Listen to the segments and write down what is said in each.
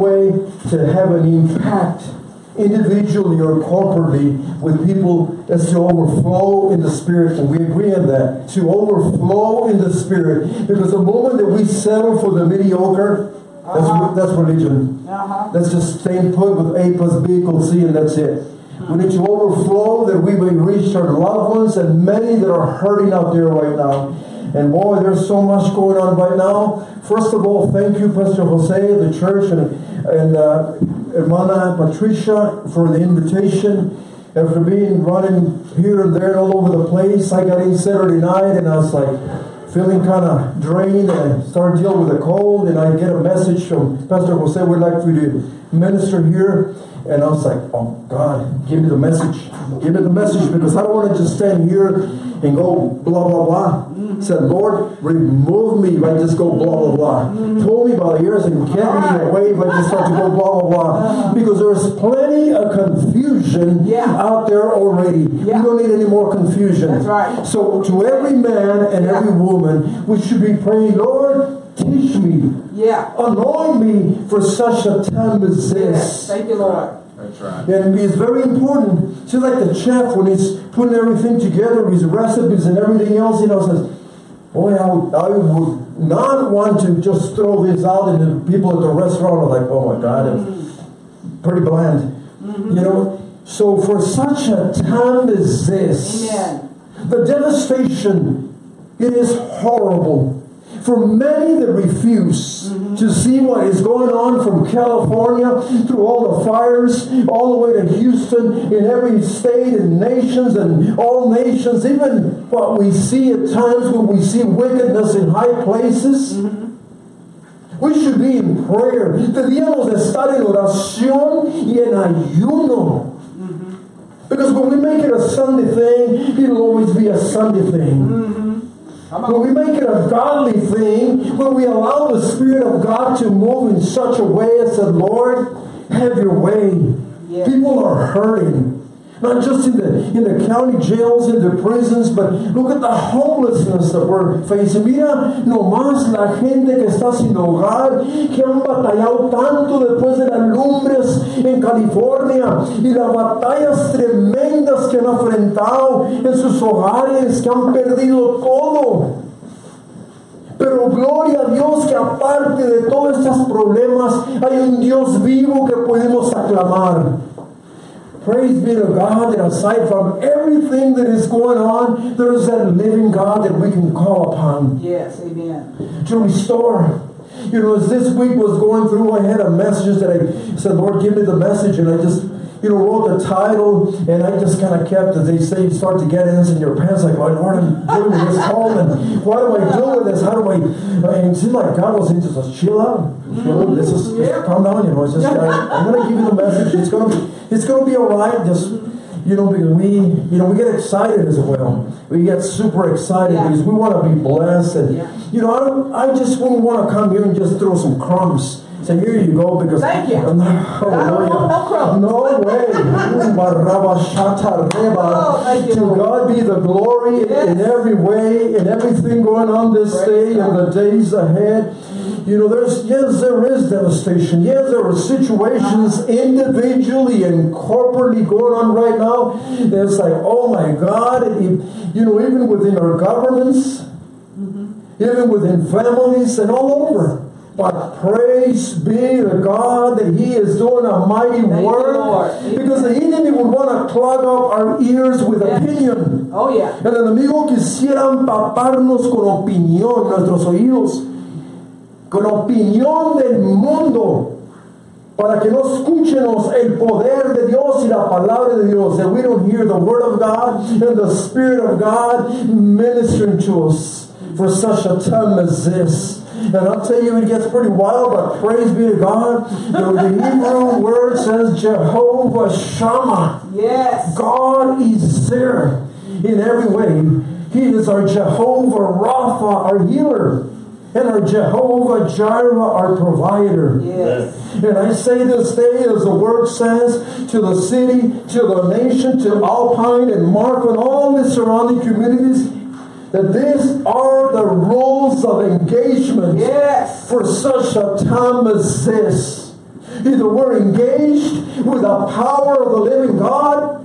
way to have an impact individually or corporately with people is to overflow in the spirit. And we agree on that. To overflow in the spirit. Because the moment that we settle for the mediocre that's, Uh-huh. that's religion. Uh-huh. that's just staying put with A plus B equals C and that's it. We need to overflow that we may reach our loved ones and many that are hurting out there right now and boy, there's so much going on right now. First of all, thank you, Pastor Jose, the church, and, and uh, Hermana Patricia for the invitation. After being running here and there all over the place, I got in Saturday night and I was like feeling kind of drained and started dealing with a cold and I get a message from Pastor Jose, we'd like for you to minister here. And I was like, oh God, give me the message. Give me the message because I don't want to just stand here and go blah, blah, blah. Said, Lord, remove me if I just go blah, blah, blah. Mm-hmm. Pull me by the ears and get me away if I just start to go blah, blah, blah. Uh-huh. Because there's plenty of confusion Yeah. out there already. Yeah. We don't need any more confusion. That's right. So to every man and Yeah. every woman, we should be praying, Lord, teach me. Yeah. Anoint me for such a time as this. Yes. this. Thank you, Lord. That's right. And it's very important. Just like the chef when he's putting everything together, his recipes and everything else, you know, says, Boy, I would, I would not want to just throw this out and the people at the restaurant are like, oh my God, it's pretty bland. Mm-hmm. You know? So for such a time as this, Amen. the devastation, it is horrible. For many that refuse to see what is going on from California through all the fires, all the way to Houston, in every state and nations and all nations, even what we see at times when we see wickedness in high places. We should be in prayer. Debíamos de estar en oración y en ayuno. Because when we make it a Sunday thing, it'll always be a Sunday thing. When we make it a godly thing, when we allow the Spirit of God to move in such a way as the Lord, have your way. Yes. People are hurting. Not just in the in the county jails, in the prisons, but look at the homelessness that we're facing. Mira nomás la gente que está sin hogar, que han batallado tanto después de las lumbres en California y las batallas tremendas que han enfrentado en sus hogares, que han perdido todo. Pero gloria a Dios que aparte de todos estos problemas hay un Dios vivo que podemos aclamar. Praise be to God that aside from everything that is going on, there is that living God that we can call upon Yes. Amen. to restore. You know, as this week was going through, I had a message that I said, Lord, give me the message. And I just, you know, wrote the title and I just kind of kept, as they say, you start to get ants in your pants, like, Lord, I'm dealing with this call and what do I do with this? How do I, and it seemed like God was into just chill out. You know, this is, just calm down, you know, it's just, I, I'm going to give you the message. It's going to be, it's going to be all right. Just, you know, because we, you know, we get excited as well. We get super excited Yeah. because we want to be blessed. And, Yeah. you know, I, don't, I just wouldn't want to come here and just throw some crumbs. Say, here you go, because Thank you. I'm not, I no crumbs. No way. Ooh, baraba shata reba. Oh, thank you, to God be the glory Yes. in every way, in everything going on this Praise day and the days ahead. You know, there's yes, there is devastation. Yes, there are situations uh-huh. individually and corporately going on right now. It's like, oh my God, you know, even within our governments, mm-hmm. even within families and all over. But praise be to God that He is doing a mighty Thank work. Because the enemy would want to clog up our ears with Yes. opinion. Oh yeah. El enemigo quisiera empaparnos con opinión, nuestros oídos, con opinión del mundo, para que no escuchemos el poder de Dios y la palabra de Dios, that we don't hear the word of God and the Spirit of God ministering to us for such a time as this. And I'll tell you, it gets pretty wild, but praise be to God. The, Hebrew word says Jehovah Shammah. Yes. God is there in every way. He is our Jehovah Rapha, our healer, and our Jehovah Jireh, our provider. Yes. And I say this day, as the word says, to the city, to the nation, to Alpine and Mark, and all the surrounding communities, that these are the rules of engagement Yes. for such a time as this. Either we're engaged with the power of the living God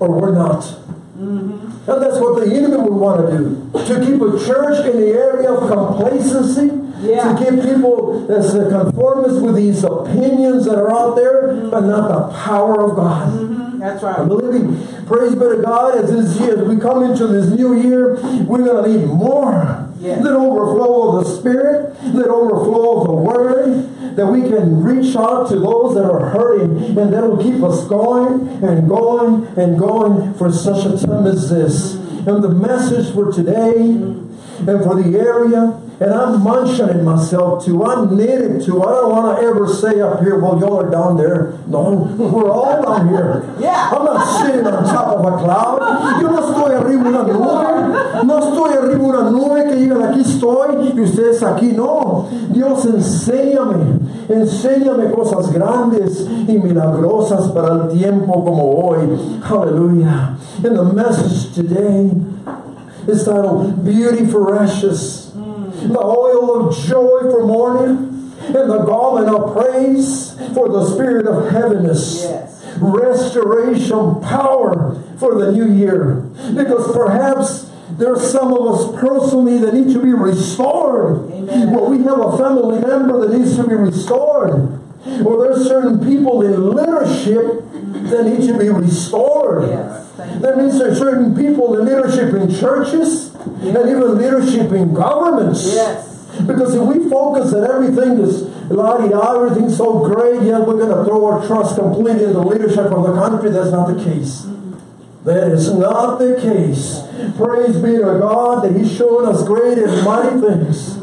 or we're not. And that's what the enemy would want to do. To keep a church in the area of complacency. Yeah. To keep people that's uh, conformist with these opinions that are out there, but not the power of God. That's right. I'm believing, praise be to God, as this year, as we come into this new year, we're going to need more. That overflow of the Spirit, that overflow of the Word, that we can reach out to those that are hurting, and that will keep us going and going and going for such a time as this. And the message for today and for the area, and I'm munching myself too. I need it too. I don't want to ever say up here, well, y'all are down there. No, we're all down here. Yeah. I'm not sitting on top of a cloud. Yo no estoy arriba de una nube. No estoy arriba de una nube que digan aquí estoy y ustedes aquí. No. Dios enséñame. Enséñame cosas grandes y milagrosas para el tiempo como hoy. Hallelujah. And the message today is titled Beauty for Ashes. The oil of joy for mourning and the garment of praise for the spirit of heaviness Yes. restoration power for the new year. Because perhaps there's some of us personally that need to be restored. Amen. Well, we have a family member that needs to be restored. Or there's certain people in leadership that need to be restored. Yes. There needs to be certain people in leadership in churches and even leadership in governments. Yes. Because if we focus that everything is la-di-da, everything's so great, yeah, we're going to throw our trust completely in the leadership of the country. That's not the case. That is not the case. Praise be to God that He's showing us great and mighty things.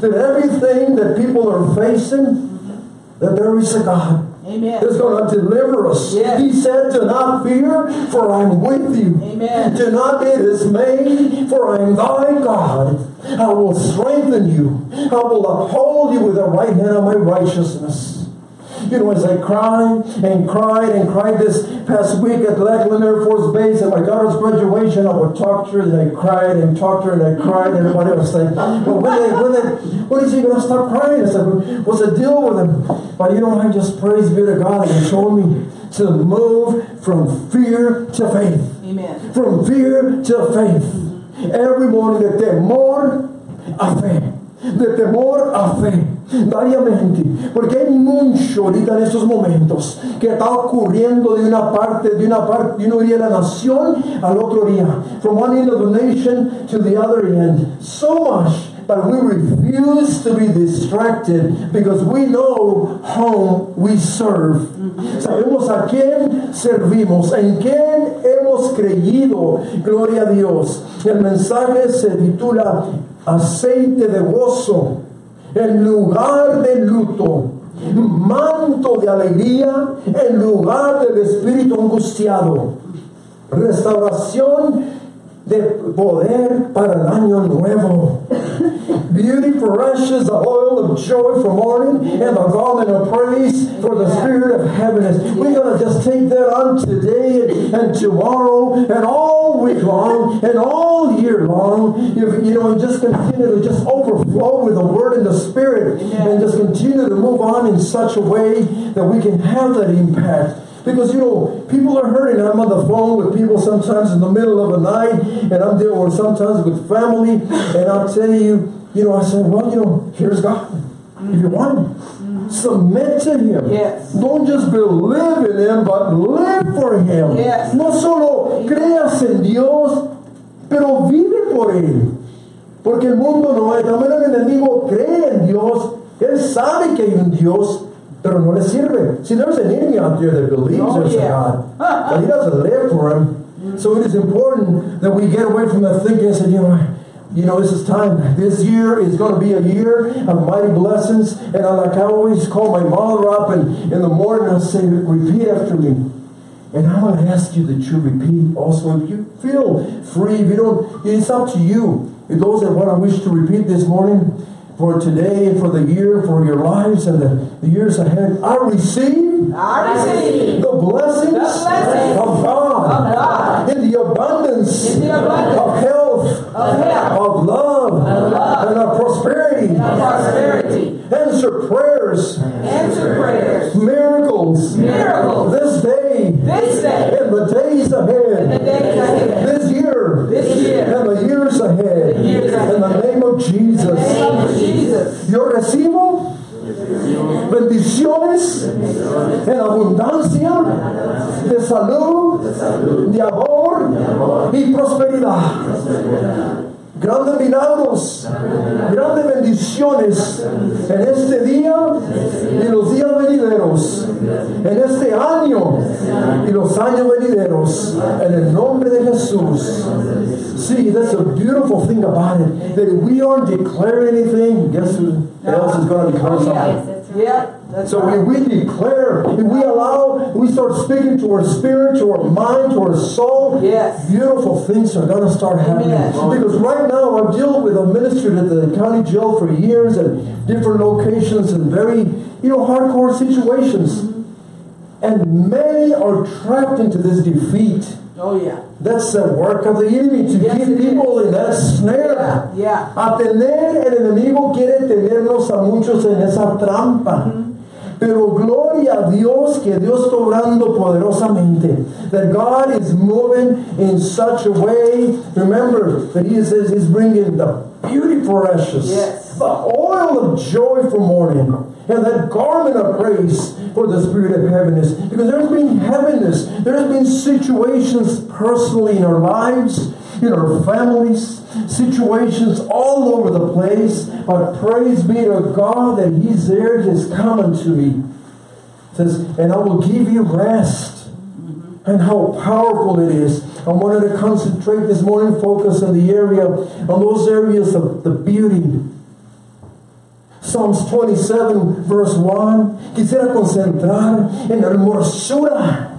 That everything that people are facing, that there is a God Amen. is going to deliver us. Yes. He said, Do not fear, for I'm with you. Amen. Do not be dismayed, for I am thy God. I will strengthen you. I will uphold you with the right hand of my righteousness. You know, as I cried and cried and cried this past week at Lackland Air Force Base at my daughter's graduation, I would talk to her and I cried and talked to her and I cried and everybody was like, well, when, they, when, they, when is he going to stop crying? I said, what's the deal with him? But you know, I just praise be to God and showed me to move from fear to faith Amen. from fear to faith. Every morning de temor a fe. De temor a fe. Variamente. Porque hay mucho ahorita en estos momentos que está ocurriendo de una parte, de una parte, de uno día de la nación al otro día. From one end of the nation to the other end. So much but we refuse to be distracted because we know whom we serve. Sabemos a quién servimos, en quién hemos creído. Gloria a Dios. El mensaje se titula Aceite de gozo en lugar de luto. Manto de alegría en lugar del espíritu angustiado. Restauración de poder para el año nuevo. Beauty for ashes, the oil of joy for mourning, and the garment of praise for the spirit of heaviness. We're going to just take that on today and, and tomorrow and all week long and all year long. You, you know, and just continue to just overflow with the word and the spirit and just continue to move on in such a way that we can have that impact. Because you know, people are hurting. I'm on the phone with people sometimes in the middle of the night, and I'm dealing with sometimes with family, and I'll tell you, you know, I said, well, you know, here's God. If you want Him, mm-hmm. submit to Him. Yes. Don't just believe in Him, but live for Him. Yes. No solo creas en Dios, pero vive por Él. Porque el mundo no es, también el enemigo cree en Dios, él sabe que hay un Dios, pero no le sirve. See, there's an enemy out there that believes Oh, there's yeah. a God, but he doesn't live for him. Mm-hmm. So it is important that we get away from that thinking and say, you know, you know, this is time. This year is going to be a year of mighty blessings. And I, like I always call my mother up and in the morning I say, repeat after me. And I want to ask you that you repeat also. If you feel free, if you don't, it's up to you. If those that want to wish to repeat this morning for today and for the year, for your lives and the, the years ahead, I receive I receive the blessings, The blessings of God, of God. in the abundance, In the abundance of health, of health, of love, love, and of prosperity. of prosperity. Answer prayers Answer prayers miracles, Miracles. this day, This day. and the days The ahead, days ahead. this year, This year. and the years ahead, The years ahead. in the of Jesus. Yo recibo bendiciones en abundancia de salud, de amor y prosperidad. Grandes milagros, grandes bendiciones en este día y los días venideros, en este año y los años venideros, en el nombre de Jesús. See, that's a beautiful thing about it. That if we aren't declaring anything, guess who else is going to declare something? Yeah. So if we declare, if we allow, we start speaking to our spirit, to our mind, to our soul, Yes. beautiful things are going to start happening. Amen. Because right now I've dealt with, I've ministered at the county jail for years at different locations and very, you know, hardcore situations. And many are trapped into this defeat. Oh, yeah. That's the work of the enemy to Yes, keep people in that snare. Yeah. A tener, el enemigo quiere tenernos a muchos en esa trampa. Mm-hmm. Pero gloria a Dios que Dios está obrando poderosamente. That God is moving in such a way. Remember that He says He's bringing the beauty for ashes, Yes. the oil of joy for mourning, and that garment of praise for the spirit of heaviness. Because there's been heaviness, there's been situations personally in our lives, in our families, situations all over the place. But praise be to God that He's there just coming to me. says, and I will give you rest. And how powerful it is. I wanted to concentrate this morning, focus on the area, on those areas of the beauty. Psalms 27, verse 1. Quisiera concentrar en la hermosura.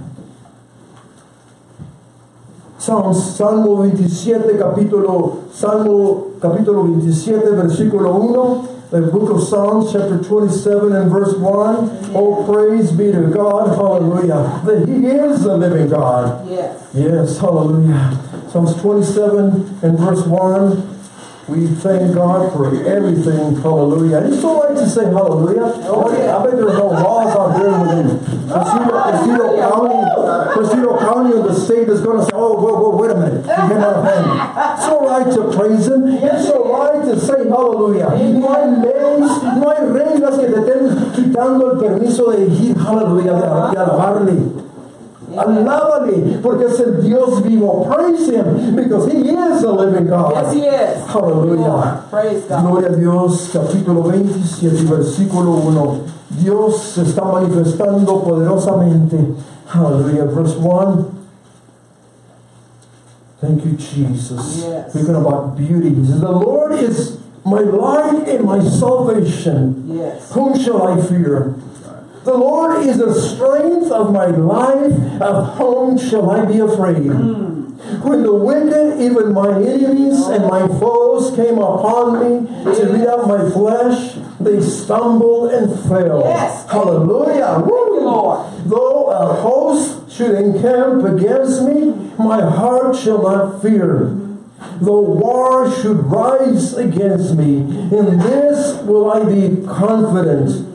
Psalms, Salmo 27, capítulo, Salmo capítulo 27, versículo 1. The book of Psalms, chapter 27 and verse 1. Oh, praise be to God, hallelujah. That He is the living God. Yes. Yes, hallelujah. Psalms 27 and verse 1. We thank God for everything. Hallelujah. I just don't like to say hallelujah. Oh, I bet there's no laws State is going to say, oh, whoa, whoa, wait a minute. You cannot offend. It's all right to praise Him. It's all right to say hallelujah. No hay leyes, no hay reglas que te estén quitando el permiso de decir hallelujah, de, alabarle. Alábale, porque es el Dios vivo. Praise Him, because He is the living God. Yes, He is. Hallelujah. Praise God. Gloria a Dios, capítulo 27, versículo 1. Dios se está manifestando poderosamente. Hallelujah. Verse 1. Thank you, Jesus. Yes. Speaking about beauty. He says, The Lord is my light and my salvation. Yes. Whom shall I fear? The Lord is the strength of my life. Of whom shall I be afraid? Hmm. When the wicked, even my enemies and my foes, came upon me to eat up my flesh, they stumbled and fell. Yes. Hallelujah. Woo. Lord. Though a host should encamp against me, my heart shall not fear. Though war should rise against me, in this will I be confident.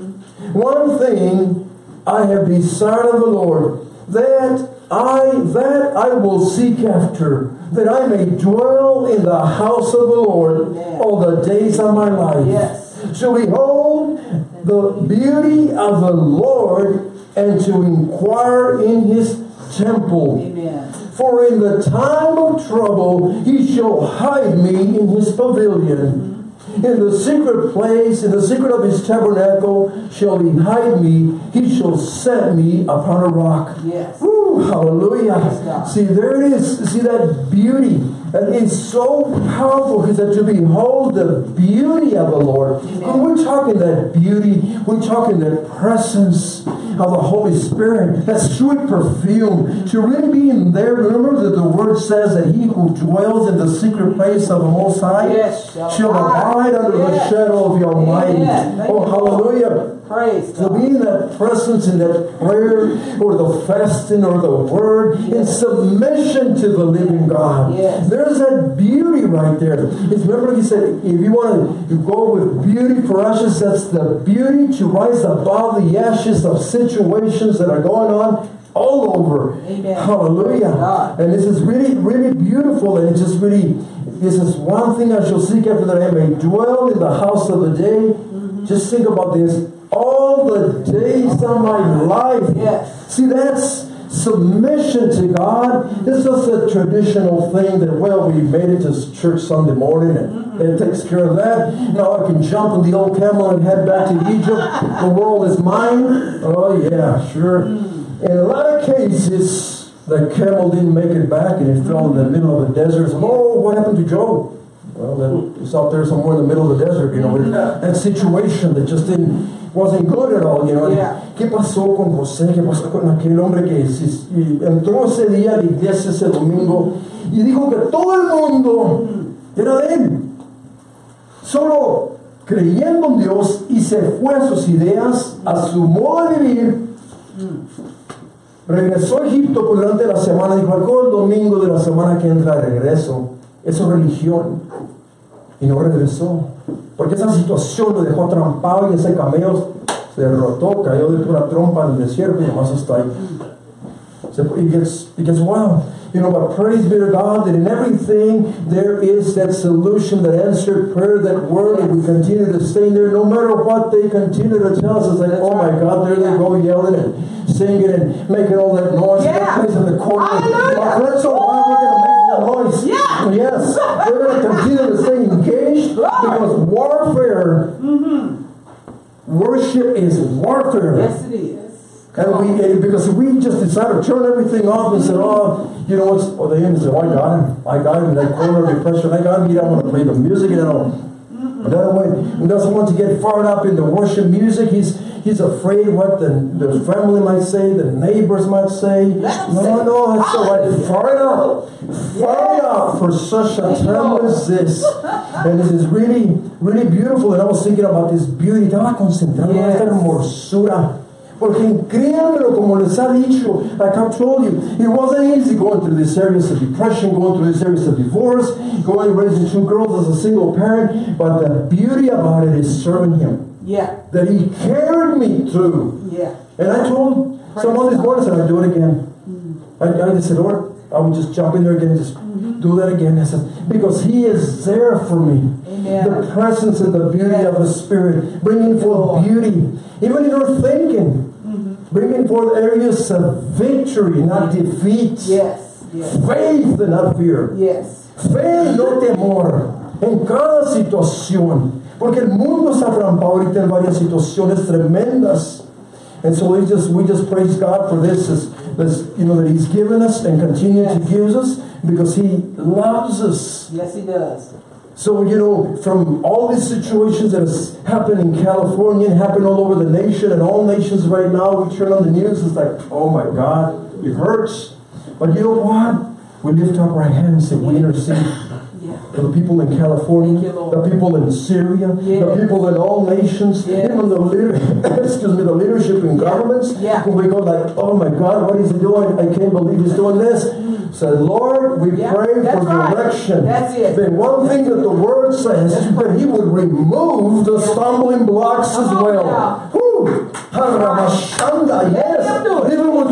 One thing I have desired of the Lord, that I that I will seek after, that I may dwell in the house of the Lord all the days of my life. Yes. To behold the beauty of the Lord and to inquire in his temple. Amen. For in the time of trouble he shall hide me in his pavilion. Mm-hmm. In the secret place, in the secret of his tabernacle, shall he hide me. He shall set me upon a rock. Yes. Woo, hallelujah. See, there it is. See that beauty. And it's so powerful because that to behold the beauty of the Lord. When we're talking that beauty, we're talking that presence of the Holy Spirit, that sweet perfume. To really be in there, remember that the word says that he who dwells in the secret place of the Most High Yes, shall abide under the shadow of the Almighty. Thank Oh, hallelujah. Praise To be in that presence, in that prayer, or the fasting, or the word, in submission to the living God. Yes. There's that beauty right there. It's, remember, he said, if you want to go with beauty for ashes, that's the beauty to rise above the ashes of situations that are going on all over. Amen. Hallelujah. And this is really, really beautiful, and it's just really, this is one thing I shall seek after that I may dwell in the house of the day. Mm-hmm. Just think about this. All the days of my life. Yes. See, that's submission to God. It's just a traditional thing that, well, we made it to church Sunday morning and mm-hmm. it takes care of that. Now I can jump on the old camel and head back to Egypt. The world is mine. Oh, yeah, sure. Mm. In a lot of cases, the camel didn't make it back and it fell in the middle of the desert. Oh, what happened to Job? Well, then it's out there somewhere in the middle of the desert, you know, with mm-hmm. that situation that just didn't wasn't good at all, you know. Yeah. ¿Qué pasó con José? ¿Qué pasó con aquel hombre que y entró ese día a la iglesia ese domingo y dijo que todo el mundo era de él? Solo creyendo en Dios y se fue a sus ideas, a su modo de vivir. Regresó a Egipto durante la semana, dijo, del domingo de la semana que entra regreso. Eso es religión. Y no regresó. Porque esa situación lo dejó atrampado y ese camello se derrotó, cayó de pura trompa en el desierto y nomás está ahí. So it gets, it gets wow. You know, but praise be to God that in everything there is that solution, that answered prayer, that word, and we continue to stay there no matter what they continue to tell us. It's like, oh my God, there they go yelling and singing and making all that noise. Yeah. That place in the corner. Hallelujah. But that's all right, we're going to make more noise. Yeah. Yes. We're going to continue to stay engaged because warfare, mm-hmm. worship is warfare. Yes, it is. And we, and because we just decided to turn everything off and said, oh, you know what's, oh, the end said, oh, I got him. I got him in that corner of depression. I got him. He don't want to play the music. You know. But that way, he doesn't want to get fired up in the worship music. He's he's afraid what the, the family might say, the neighbors might say. No, say, no, it's all right. Hallelujah. Fire it up. Fire it up for such a time as this. And this is really, really beautiful. And I was thinking about this beauty. Estaba concentrado en esta hermosura. Porque créanmelo, como les ha dicho, like I've told you, it wasn't easy going through these areas of depression, going through these areas of divorce, going raising two girls as a single parent. But the beauty about it is serving Him. Yeah. That He carried me through. Yeah. And I told him someone this morning, I said, I'd do it again. Mm-hmm. I, I just said, Lord, I would just jump in there again and just mm-hmm. do that again. I said, because He is there for me. Amen. The presence and the beauty of the Spirit, bringing forth oh. beauty, even in our thinking, mm-hmm. bringing forth areas of victory, not defeat. Yes. Yes. Faith and not fear. Yes. Fe, no temor, en cada situación. Porque el mundo ha atrampado ahorita en varias situaciones tremendas. And so we just we just praise God for this, this, you know that He's given us and continue to give us because He loves us. Yes, he does. So you know, from all these situations that has happened in California and happened all over the nation and all nations right now, we turn on the news, it's like, oh my God, it hurts. But you know what? We lift up our hands and we intercede the people in California, the people in Syria, the people in all nations, Yes. even the leader, excuse me, the leadership in governments. Yeah. When we go like, oh my God, what is he doing? I can't believe he's doing this. Mm. So Lord, we Yeah, pray that's for right. direction. That's it. The one thing that the word says is that he would remove the stumbling blocks as well. now. Whew. Haramashanda, yes.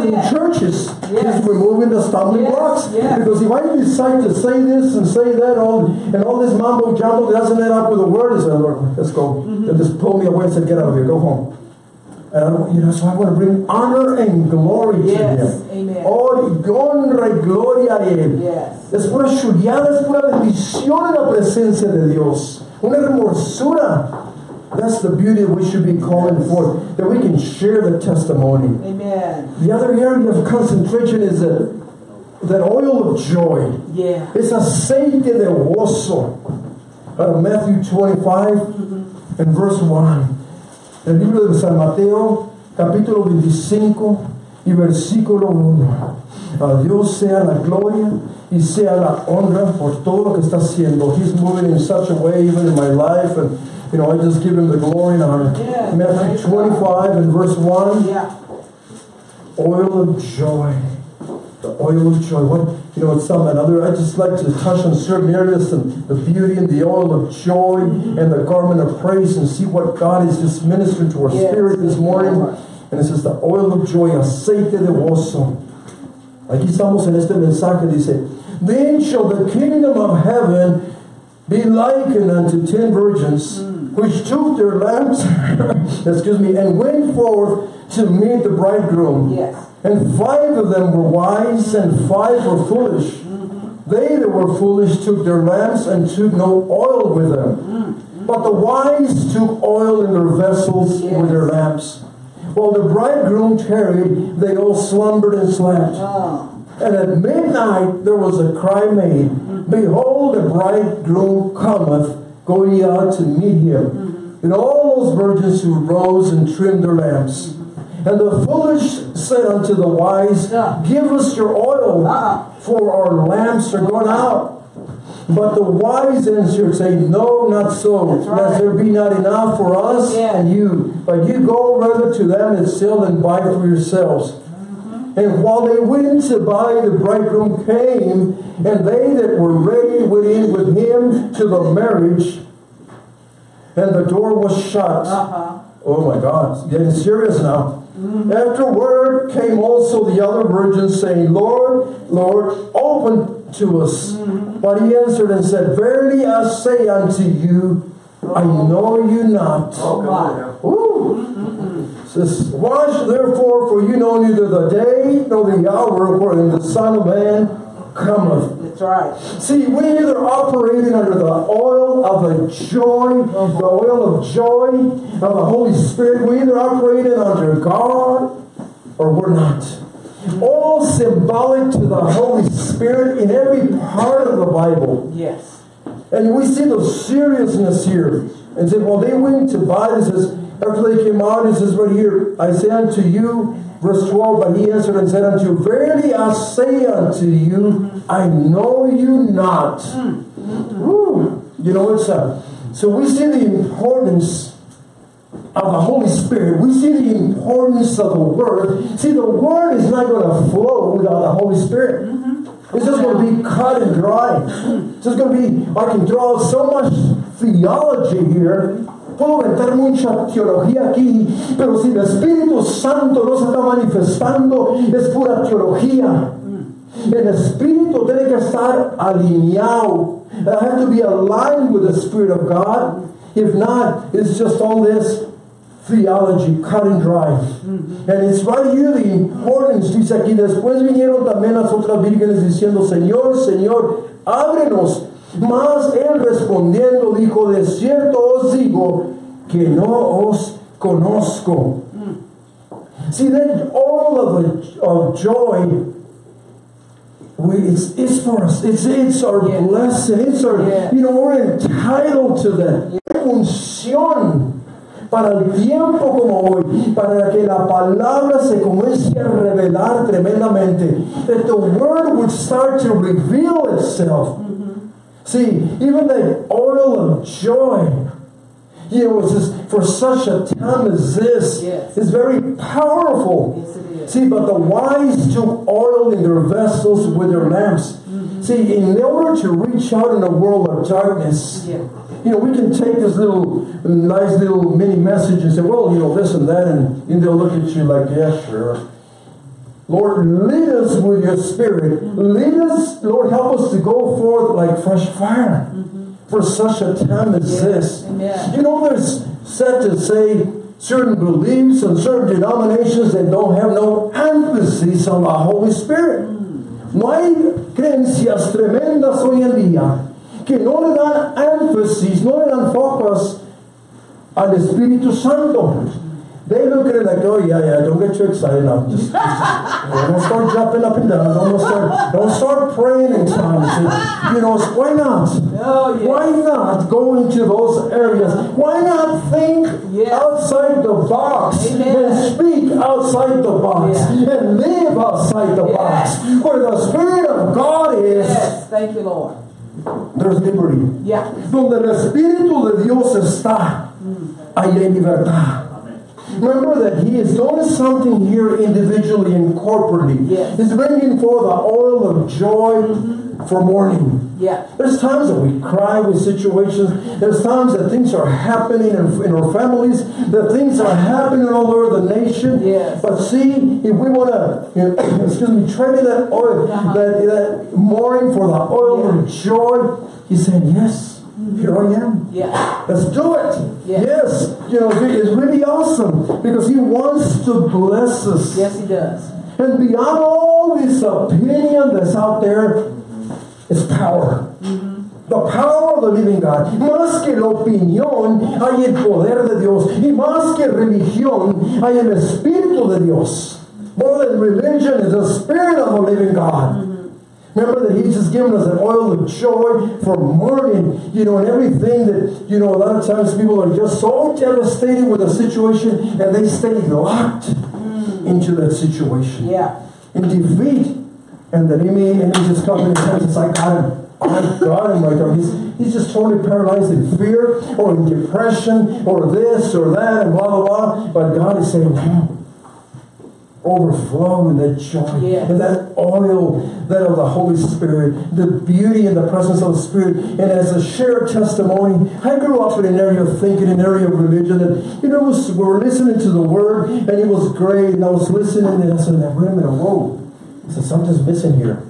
Him do it. Even within Yes. churches, Yes. he's removing the stumbling Yes, blocks. yes. Because if I decide to say this and say that, all and all this mambo jumbo that doesn't end up with a word, is Lord, let's go. Mm-hmm. They just pull me away and said, get out of here, go home. And I you know, so I want to bring honor and glory Yes, to him. amen. Oh, honra y gloria a él. Yes. Es pura chuleada, es pura bendición en la presencia de Dios. Una hermosura. That's the beauty we should be calling for, that we can share the testimony. Amen. The other area of concentration is that, that oil of joy. Yeah. Es aceite de gozo. Out of Matthew 25 mm-hmm. and verse 1. El libro de San Mateo, capítulo 25 y versículo 1. A Dios sea la gloria y sea la honra por todo lo que está haciendo. He's moving in such a way, even in my life and, you know, I just give him the glory and honor. Yeah. Matthew 25 and verse 1 Yeah. oil of joy. The oil of joy. What you know, it's some another. I just like to touch on certain areas and the beauty and the oil of joy and the garment of praise and see what God is just ministering to our Yes. spirit this morning. And it says the oil of joy, aceite de gozo. Aquí estamos en este mensaje, dice, Then shall the kingdom of heaven be likened unto ten virgins, which took their lamps, excuse me, and went forth to meet the bridegroom. Yes. And five of them were wise, and five were foolish. Mm-hmm. They that were foolish took their lamps and took no oil with them. Mm-hmm. But the wise took oil in their vessels with their lamps. While the bridegroom tarried, they all slumbered and slept. Oh. And at midnight there was a cry made, mm-hmm. Behold, the bridegroom cometh, go ye out to meet him. Mm-hmm. And all those virgins who rose and trimmed their lamps. Mm-hmm. And the foolish said unto the wise, Give us your oil, Uh-uh. for our lamps are gone out. But the wise answered, saying, No, not so, right. lest there be not enough for us Yeah. and you. But you go rather to them and sell and buy for yourselves. And while they went to buy, the bridegroom came, and they that were ready went in with him to the marriage, and the door was shut. Uh-huh. Oh my God, it's getting serious now. Mm-hmm. Afterward came also the other virgins, saying, Lord, Lord, open to us. Mm-hmm. But he answered and said, Verily I say unto you, I know you not. Oh, my. Ooh. Says, Watch therefore, for you know neither the day nor the hour wherein the Son of Man cometh. That's right. See, we either operating under the oil of the joy, the oil of joy of the Holy Spirit. We either operating under God or we're not. All symbolic to the Holy Spirit in every part of the Bible. Yes. And we see the seriousness here. And said, well, they went to buy. Says, after they came out, he says right here, I say unto you, verse 12, but he answered and said unto you, Verily I say unto you, I know you not. Woo. You know, what's up? so we see the importance of the Holy Spirit. We see the importance of the Word. See, the Word is not going to flow without the Holy Spirit. Mm-hmm. It's just going to be cut and dry. It's just going to be, I can out so much theology here. Puedo meter mucha teología aquí, pero si el Espíritu Santo no se está manifestando, es pura teología. El Espíritu tiene que estar alineado. I have to be aligned with the Spirit of God. If not, it's just all this theology, cut and dry. And it's right here the importance, dice aquí, después vinieron también las otras vírgenes diciendo, Señor, Señor, ábrenos. Mas él respondiendo dijo, de cierto os digo que no os conozco. See, that all of, the, of joy we, it's, it's for us. It's, it's our Yeah. blessing. It's our, Yeah. you know, we're entitled to that. Unción para el tiempo como hoy, para que la palabra se comience a revelar tremendamente. That the word would start to reveal itself. See, even the oil of joy, you know, just, for such a time as this, Yes. is very powerful. Yes, is. See, but the wise took oil in their vessels with their lamps. Mm-hmm. See, in order to reach out in a world of darkness, Yeah. you know, we can take this little nice little mini message and say, well, you know, this and that, and, and they'll look at you like, yeah, sure. Lord, lead us with your spirit. Lead us, Lord, help us to go forth like fresh fire for such a time as Yes. this. Amen. You know, there's said to say certain beliefs and certain denominations that don't have no emphasis on the Holy Spirit. Mm. No hay creencias tremendas hoy en día que no le dan énfasis, no le dan focus al Espíritu Santo. They look at it like, oh yeah, yeah, don't get too excited now. Just, just don't start jumping up and down. Don't start, don't start praying in tongues. You know, why not? Oh, yes. Why not go into those areas? Why not think Yeah. outside the box Amen. and speak outside the box Yeah. and live outside the box? Where the Spirit of God is, Yes. Thank you, Lord. there's liberty. Yeah. Donde el Espíritu de Dios está, ahí hay libertad. Remember that He is doing something here individually and corporately. Yes. He's bringing forth the oil of joy for mourning. Yeah. There's times that we cry with situations. There's times that things are happening in, in our families, that things are happening all over the nation. Yes. But see, if we want to, you know, excuse me, trade that oil, Uh-huh. that, that mourning for the oil Yeah. of joy, he's saying, Yes, here I am. Yeah. Let's do it. Yeah. Yes. You know, it's really awesome because he wants to bless us. Yes, he does. And beyond all this opinion that's out there, is power. Mm-hmm. The power of the living God. Más que la opinión, hay el poder de Dios. Y más que religión, hay el Espíritu de Dios. More than religion is the Spirit of the living God. Mm-hmm. Remember that He's just given us an oil of joy for mourning, you know, and everything that, you know, a lot of times people are just so devastated with a situation and they stay locked into that situation Yeah. in defeat. And the enemy, enemy just comes in and says, it's like, I got him. I got him right there. He's, he's just totally paralyzed in fear or in depression or this or that and blah, blah, blah. But God is saying, "Hmm, overflow in that joy Yes. and that oil that of the Holy Spirit, the beauty and the presence of the Spirit. And as a shared testimony, I grew up in an area of thinking, an area of religion, and you know, was, we were listening to the Word, and it was great, and I was listening, and I said, wait a minute, whoa. I said, something's missing here.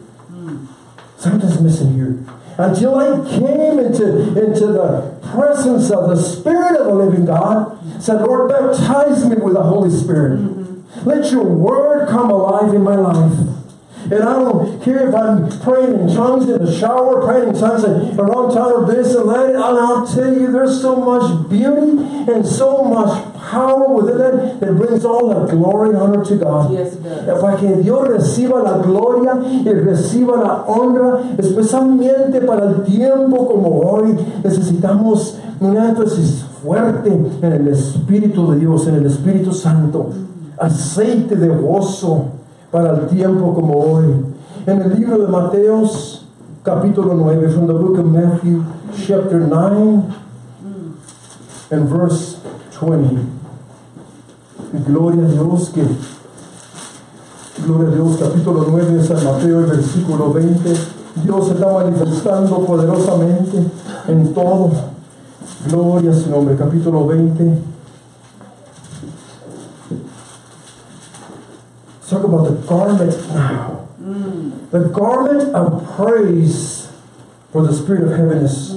Something's missing here. Until I came into, into the presence of the Spirit of the living God, said, Lord, baptize me with the Holy Spirit. Let your word come alive in my life. And I don't care if I'm praying in tongues in the shower, praying in tongues around town or this and that. And I'll tell you, there's so much beauty and so much power within it that brings all the glory and honor to God. Yes, it does. Para que Dios reciba la gloria y reciba la honra, especialmente para el tiempo como hoy. Necesitamos un énfasis fuerte en el Espíritu de Dios, en el Espíritu Santo. Aceite de gozo para el tiempo como hoy. En el libro de Mateos, capítulo 9, from the book of Matthew, chapter 9, and verse 20. Gloria a Dios que Gloria a Dios, capítulo 9 de San Mateo, versículo 20. Dios se está manifestando poderosamente en todo. Gloria a su nombre, capítulo 20. Talk about the garment now. The garment of praise for the spirit of heaviness.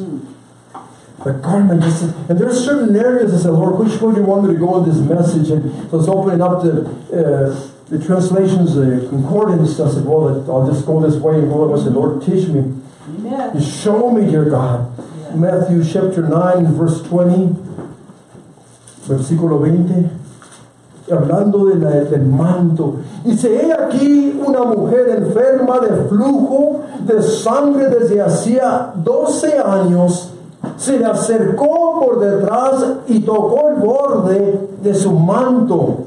The garment, is- and are certain areas I said, Lord, which way do you want me to go in this message? And so it's opening up the uh, the translations, the concordance. I said, well, I'll just go this way and go. I said, Lord, teach me. Amen. Show me, dear God. Matthew chapter 9, verse 20, versículo 20, hablando de la- del manto. Dice, he aquí una mujer enferma de flujo de sangre desde hacía 12 años, se le acercó por detrás y tocó el borde de su manto.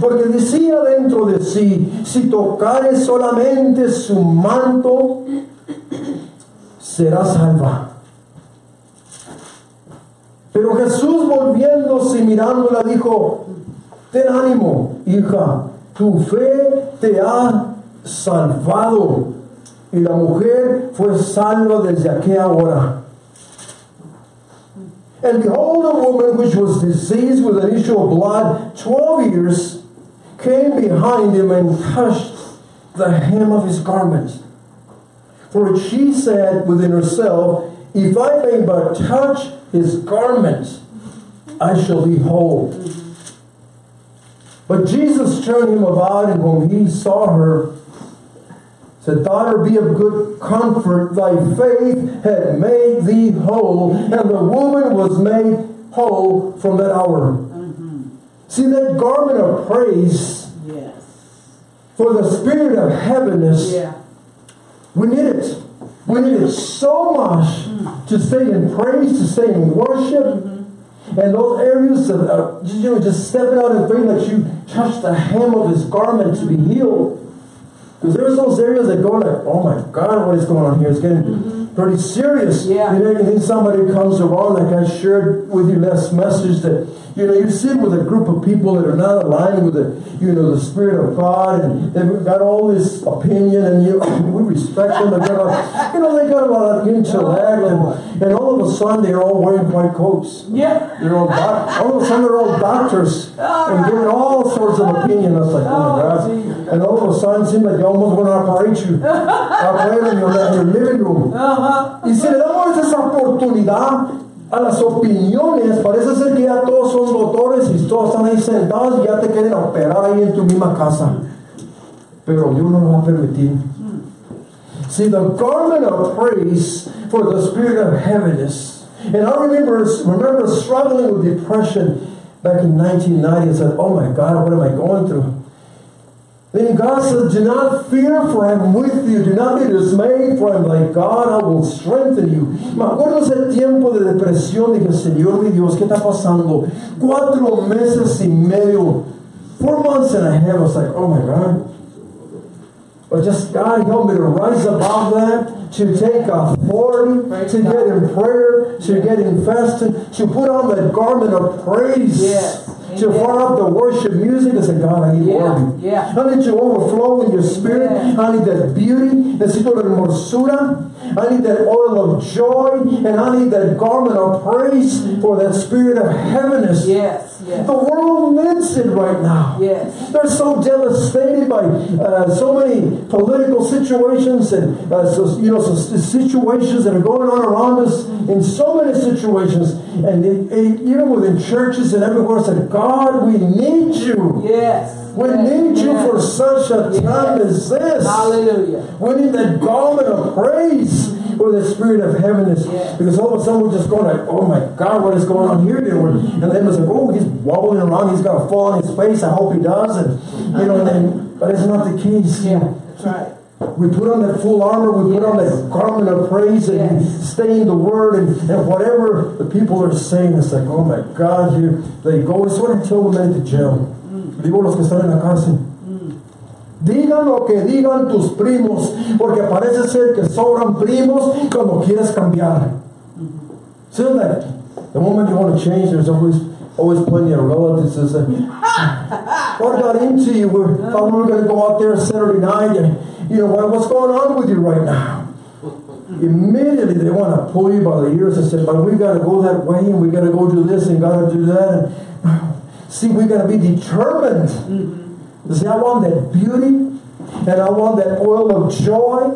Porque decía dentro de sí, si tocare solamente su manto, será salva. Pero Jesús volviéndose y mirándola dijo, ten ánimo, hija, tu fe te ha salvado. Y la mujer fue salva desde aquella hora. And behold, a woman which was diseased with an issue of blood twelve years came behind him and touched the hem of his garment. For she said within herself, If I may but touch his garment, I shall be whole. But Jesus turned him about, and when he saw her, said, Daughter, be of good comfort, thy faith had made thee whole. And the woman was made whole from that hour. Mm-hmm. See that garment of praise Yes. for the spirit of heaviness. Yeah. We need it. We need it so much mm. to stay in praise, to stay in worship. And those areas of, uh, you know, just stepping out and praying that you touch the hem of his garment to be healed. Because there's those areas that go like, oh my God, what is going on here? It's getting pretty serious. Yeah. And then, and then somebody comes around, like I shared with you last message, that you know you sit with a group of people that are not aligned with the you know the spirit of God, and they've got all this opinion, and you we respect them. They got a, you know they got a lot of intellect, and, and all of a sudden they're all wearing white coats. Yeah. They're all doc- all of a sudden they're all doctors and giving all sorts of opinion. I was like, oh my Oh, God. And all of a sudden it seemed like they almost want to operate you. Operate in your, in your living room. Uh-huh. Y si le damos esa oportunidad a las opiniones, parece ser que ya todos son doctores y todos están ahí sentados y ya te quieren operar ahí en tu misma casa. Pero Dios no lo va a permitir. See, the garment of praise for the spirit of heaviness. And I remember, remember struggling with depression back in 1990 and said, Oh my God, what am I going through? Then God said, Do not fear, for I'm with you. Do not be dismayed, for I'm thy God. I will strengthen you. Me acuerdo ese tiempo de depresión. Dije, Señor mi Dios, ¿qué está pasando? Cuatro meses y medio. Four months and a half. I was like, Oh my God. But just God help me to rise above that, to take authority, Praise to God. get in prayer, to get in fasting, to put on that garment of praise, Yes. To fire up the worship music and say, God, I need more of you. Yeah. I need to overflow in your spirit. Yeah. I need that beauty. Necesito la hermosura. I need that oil of joy. And I need that garment of praise for that spirit of heaviness. Yes. Yes. The world needs it right now. Yes. They're so devastated by uh, so many political situations and uh, so, you know so situations that are going on around us in so many situations, and it, it, even within churches and everywhere. Said, God, we need you. Yes. We Yes. need you Yes. for such a time as this. Hallelujah. We need that garment of praise for the spirit of heaviness. Yes. Because all of a sudden we're just going like, oh my God, what is going on here? And then it's like, oh, he's wobbling around. He's got to fall on his face. I hope he does. And you know, and then, but it's not the case. Yeah. That's right. We put on that full armor. We put on that garment of praise and Yes. stay in the Word and, and whatever the people are saying. It's like, oh my God, here they go. It's what I tell the men the jail. Mm. Digo los que están en la cárcel. Mm. Digan lo que digan tus primos, porque parece ser que sobran primos cuando quieres cambiar. Mm. See that the moment you want to change, there's always always plenty of relatives that say, "What got into you? We're, thought we were going to go out there Saturday night, and you know what, what's going on with you right now?" Immediately they want to pull you by the ears and say, "But we got to go that way, and we got to go do this, and got to do that." And, see, we got to be determined. Mm-hmm. You see, I want that beauty, and I want that oil of joy,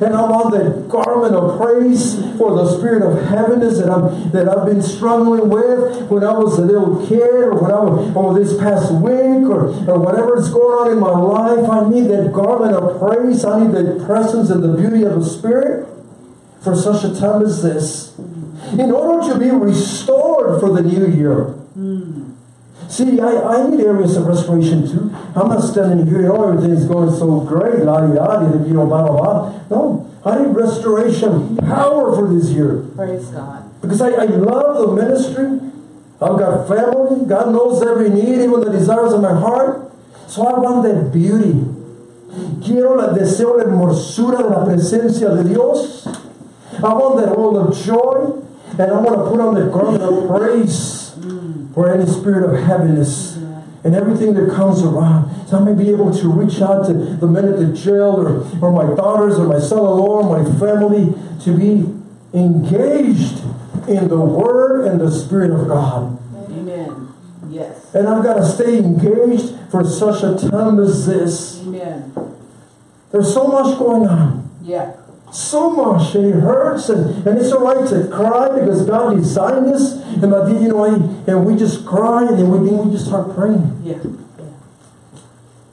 and I want that garment of praise for the spirit of heaviness that I'm that I've been struggling with when I was a little kid, or when I was, or this past week, or, or whatever is going on in my life. I need that garment of praise. I need that presence and the beauty of the spirit for such a time as this, in order to be restored for the new year. Hmm. See, I, I need areas of restoration too. I'm not standing here, oh, know, everything's going so great, la di da, di, you know, blah, blah, blah. No, I need restoration, power for this year. Praise God. Because I, I love the ministry. I've got family. God knows every need, even the desires of my heart. So I want that beauty. Quiero la deseo la hermosura de la presencia de Dios. I want that oil of joy. And I want to put on the garment of praise for any spirit of heaviness and everything that comes around. So I may be able to reach out to the men at the jail or, or my daughters or my son-in-law or my family to be engaged in the Word and the Spirit of God. Amen. Yes. And I've got to stay engaged for such a time as this. Amen. There's so much going on. Yeah. So much, and it hurts, and, and it's all right to cry because God designed this, and did, you know, and we just cry, and then we, then we just start praying. Yeah. yeah.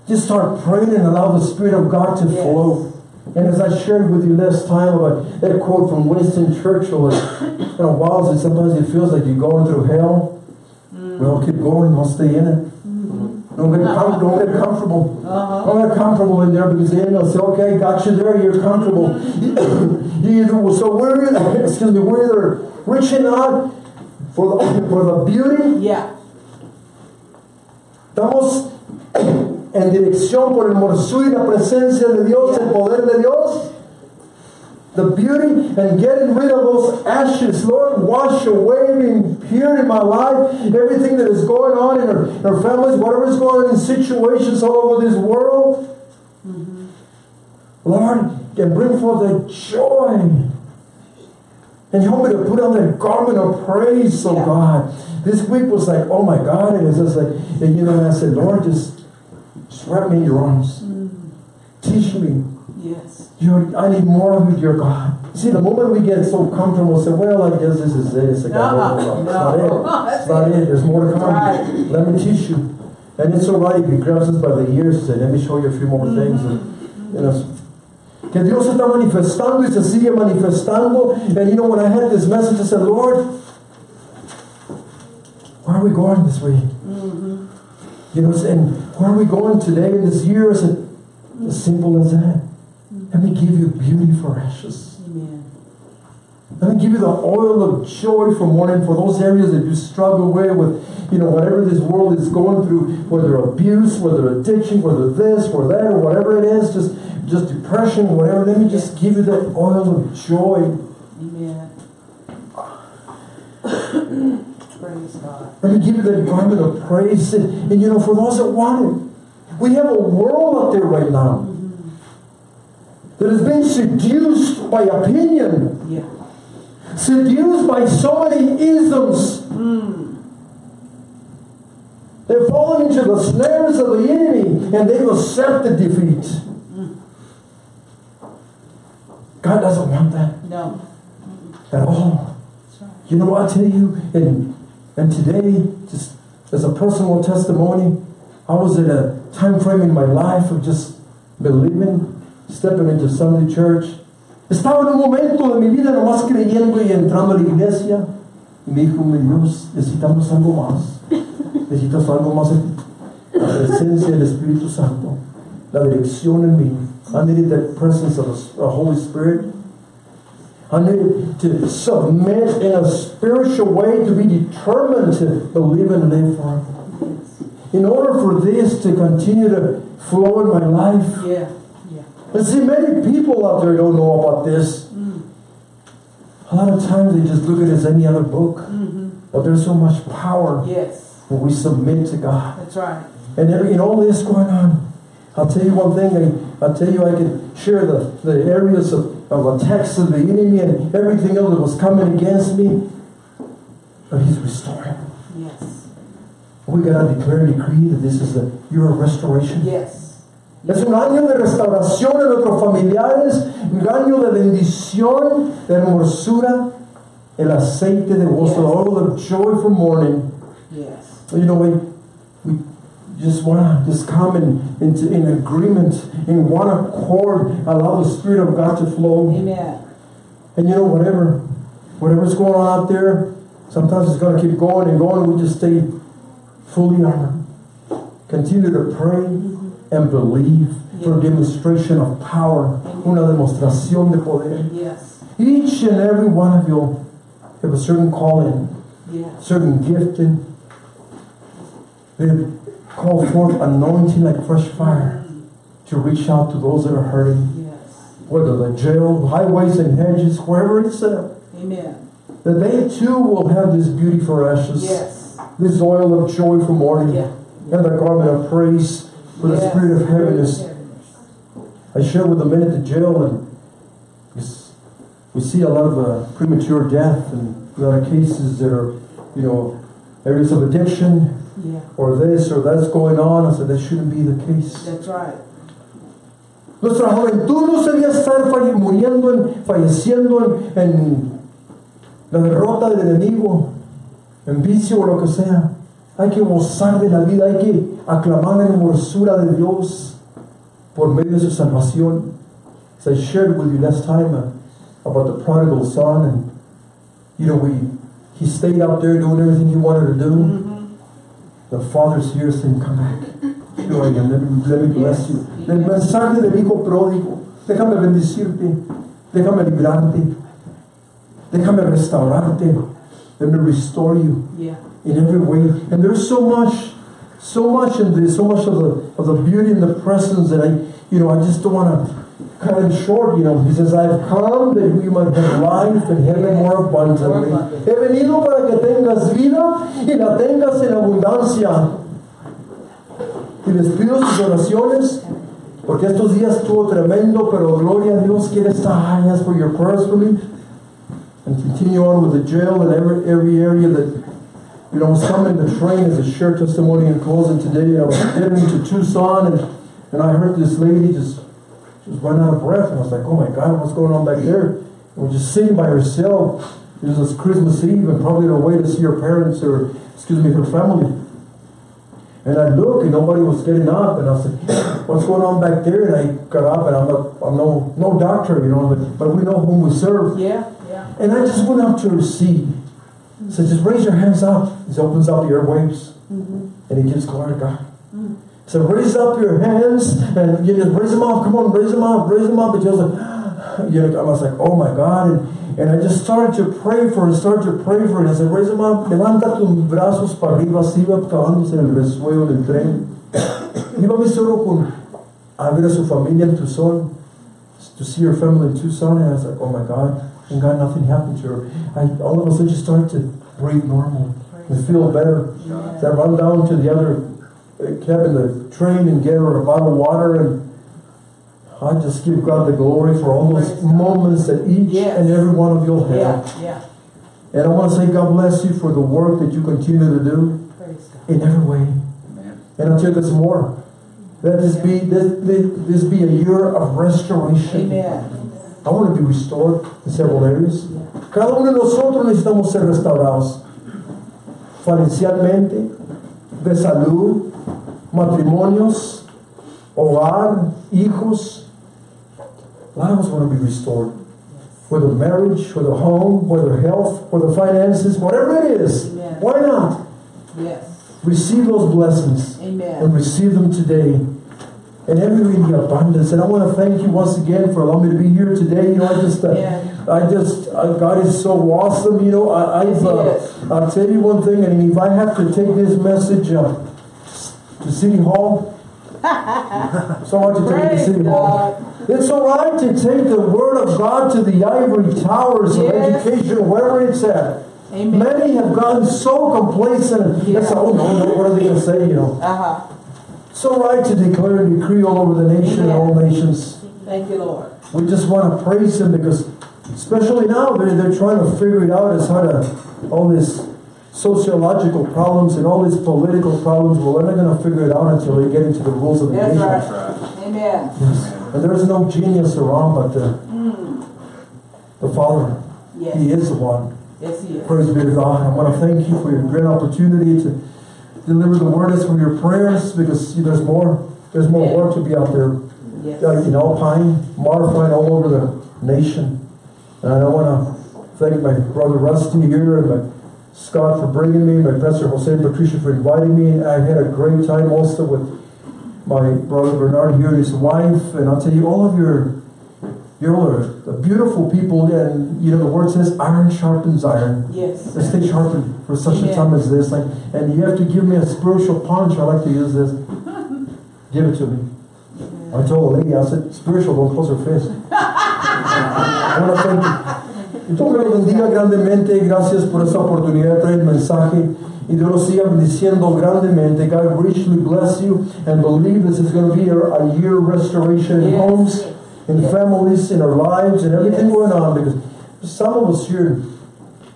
Just start praying and allow the Spirit of God to Yes. flow. And as I shared with you last time about that quote from Winston Churchill, and, you know, while sometimes it feels like you're going through hell. Mm. Well, keep going, don't stay in it. Don't get, com- don't get comfortable. Uh-huh. Don't get comfortable in there because then they'll say, okay, got you there, you're comfortable. you either, so we're either, excuse me, we're either reaching out for the, for the beauty Yeah. Estamos en dirección por el hermosura y la presencia de Dios, el poder de Dios. the beauty and getting rid of those ashes. Lord, wash away the impurity in my life, everything that is going on in our, in our families, whatever is going on in situations all over this world. Mm-hmm. Lord, and bring forth the joy. And help me to put on that garment of praise, oh Yeah. God. This week was like, oh my God, it was just like, and you know, I said, Lord, just, just wrap me in your arms. Mm-hmm. Teach me. Yes. You're, I need more of you, dear God. See, the moment we get so comfortable, say, well, I guess this is it. It's like, No, no, no, no. It's not it. It's not it. There's more to come. Right. Let me teach you. And it's all right he grabs us by the ears and let me show you a few more things. Mm-hmm. And, you know, que Dios está manifestando y se sigue manifestando. And you know, when I had this message, I said, Lord, where are we going this week? Mm-hmm. You know, and where are we going today in this year? I said, as simple as that. Let me give you beauty for ashes. Let me give you the oil of joy for mourning for those areas that you struggle with, with, you know, whatever this world is going through, whether abuse, whether addiction, whether this or that or whatever it is, just just depression, whatever. Let me just give you that oil of joy. Amen. Praise God. Let me give you that garment of praise. And, and, you know, for those that want it, we have a world out there right now mm-hmm. that has been seduced by opinion. Yeah. Seduced by so many isms. They've fallen into the snares of the enemy and they've accepted defeat. God doesn't want that No. at all. You know what I tell you? And, and today, just as a personal testimony, I was in a time frame in my life of just believing, stepping into Sunday church. Estaba en un momento de mi vida nomás creyendo y entrando a la iglesia. Y me dijo, mi Dios, necesitamos algo más. Necesitas algo más ti. La presencia del Espíritu Santo. La dirección en mí. I needed the presence of the Holy Spirit. I needed to submit in a spiritual way to be determined to believe and live for Him. In order for this to continue to flow in my life, Yeah. And see, many people out there don't know about this. A lot of times they just look at it as any other book. Mm-hmm. But there's so much power Yes. when we submit to God. That's right. And every, in all this going on, I'll tell you one thing. I, I'll tell you I can share the, the areas of, of attacks of the enemy and everything else that was coming against me. But He's restoring. Yes. We got to declare and decree that this is a year of restoration. Yes. Es un año de restauración en nuestros familiares, un año de bendición, de hermosura, el aceite de gozo, the oil of joy for mourning. Yes. You know, we, we just want to just come in, into in agreement, in one accord, allow the Spirit of God to flow. Amen. And you know, whatever, whatever's going on out there, sometimes it's going to keep going and going. We just stay fully armored. Continue to pray and believe for a demonstration of power, una demostración de poder. Yes. Each and every one of you have a certain calling, Yes. certain gifting. They call forth anointing like fresh fire to reach out to those that are hurting, Yes. whether the jail, highways and hedges, wherever it's at. Amen. That they too will have this beauty for ashes, Yes. this oil of joy for mourning, Yeah. and the garment of praise for the spirit of heaviness. I shared with the men at the jail, and we see a lot of uh, premature death and a lot of cases that are, you know, areas of addiction Yeah. or this or that's going on. I said that shouldn't be the case. That's right. Nuestra juventud no se debe estar muriendo, en, falleciendo en, en la derrota del enemigo, en vicio o lo que sea. Hay que gozar de la vida, hay que aclamar la hermosura de Dios por medio de su salvación. As I shared with you last time uh, about the prodigal son, and you know, we he stayed out there doing everything he wanted to do. The father's here saying, Come back. I am. Let me, let me bless you. El mensaje del hijo pródigo. Déjame bendecirte. Déjame librarte. Déjame restaurarte. Let me restore you Yeah. in every way. And there's so much, so much in this, so much of the of the beauty and the presence that I, you know, I just don't want to cut it short, you know. He says, I've come that you might have life and have it more abundantly. He venido para que tengas vida y la tengas en abundancia. Y les pido sus oraciones porque estos días estuvo tremendo, pero gloria a Dios quiere estas áreas for your prayers for me. And continue on with the jail and every, every area that, you know, coming in the train as a share testimony in closing today. I was getting to Tucson and, and I heard this lady just, just run out of breath. And I was like, oh my God, what's going on back there? And we're just sitting by herself. It was Christmas Eve and probably on her way to see her parents or, excuse me, her family. And I look and nobody was getting up and I said, what's going on back there? And I got up and I'm, a, I'm no, no doctor, you know, but, but we know whom we serve. Yeah, yeah. And I just went out to seat. Said, just raise your hands up. He opens up the airwaves. Mm-hmm. And he gives glory to God. So raise up your hands and you just raise them up. Come on, raise them up, raise them up. And was like, you know, I was like, oh my God. And, and I just started to pray for her, started to pray for. And I said, raise them up, levanta tus brazos para arriba, así iba acabándose en el resuelo del tren. Iba mi solo con a ver a su familia en Tucson, to see her family in Tucson. And I was like, oh my God. And God, nothing happened to her. I, all of a sudden, she started to breathe normal and feel better. So I run down to the other uh, cabin, the train, and get her a bottle of water. And I just give God the glory for all those moments that each Yes. and every one of you'll have. Yeah, yeah. And I want to say, God bless you for the work that you continue to do God. in every way. Amen. And I'll tell you this more. Let this be this, this, this be a year of restoration. Amen. I want to be restored in several areas. Cada uno de nosotros necesitamos ser restaurados. Financialmente, de salud, matrimonios, hogar, hijos. Lives want to be restored. Whether marriage, whether home, whether health, whether finances, whatever it is. Amen. Why not? Yes. Receive those blessings and receive them today. And every in the abundance. And I want to thank you once again for allowing me to be here today. You know, I just, uh, Yeah. I just, uh, God is so awesome. You know, I, I've, uh, I'll tell you one thing. And if I have to take this message uh, to City Hall, so I want to take it to City Hall. It's all right to take the Word of God to the ivory towers of Yes. education, wherever it's at. Amen. Many have gotten so complacent. Yeah. Say, oh no, no, what are they going to say? You know. Uh-huh. So right to declare and decree all over the nation and all nations. Thank you, Lord. We just want to praise Him because, especially now, they're, they're trying to figure it out as how to, all these sociological problems and all these political problems. Well, they're not going to figure it out until they get into the rules of the That's nation. That's right. Amen. Yes. And there's no genius around but the, hmm. the Father. Yes. He is the one. Yes, He is. Praise be to God. I want to thank you for your great opportunity to deliver the word as from your prayers because see, there's more there's more Yeah. work to be out there Yes. uh, in Alpine, Marfine, all over the nation. And I want to thank my brother Rusty here and my Scott for bringing me, my pastor Jose and Patricia for inviting me. I had a great time also with my brother Bernard here and his wife. And I'll tell you, all of your you all are the beautiful people, and you know the word says, "Iron sharpens iron." Yes. Let's stay sharpened for such a time as this. Like, and you have to give me a spiritual punch. I like to use this. Give it to me. I told a lady, I said, spiritual, don't close her fist. I want to thank you. Dios me bendiga grandemente. Gracias por esta oportunidad de traer el mensaje. Y Dios los siga bendiciendo grandemente. God richly bless you and believe this is going to be a, a year of restoration in Yes. homes, in families, in our lives, and everything Yes. going on. Because some of us here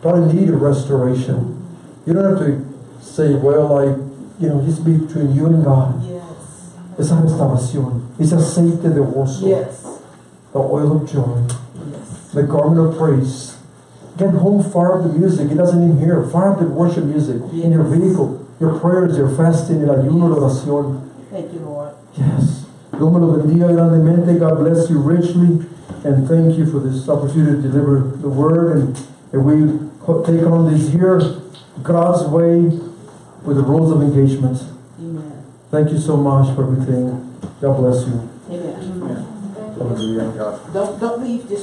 probably need a restoration. You don't have to say, well, I, you know, just be between you and God. Yes. Esa restauración, ese aceite de gozo, Yes. the oil of joy, Yes. the garment of praise. Get home, fire up the music. It doesn't even hear. Fire up the worship music in your vehicle, your prayers, your fasting, el ayuno, la oración. Thank you, Lord. Yes. Dios me lo bendiga grandemente. God bless you richly. And thank you for this opportunity to deliver the word. And, and we take on this year God's way with the rules of engagement. Amen. Thank you so much for everything. God bless you. Amen. Hallelujah. God. Don't don't leave. Just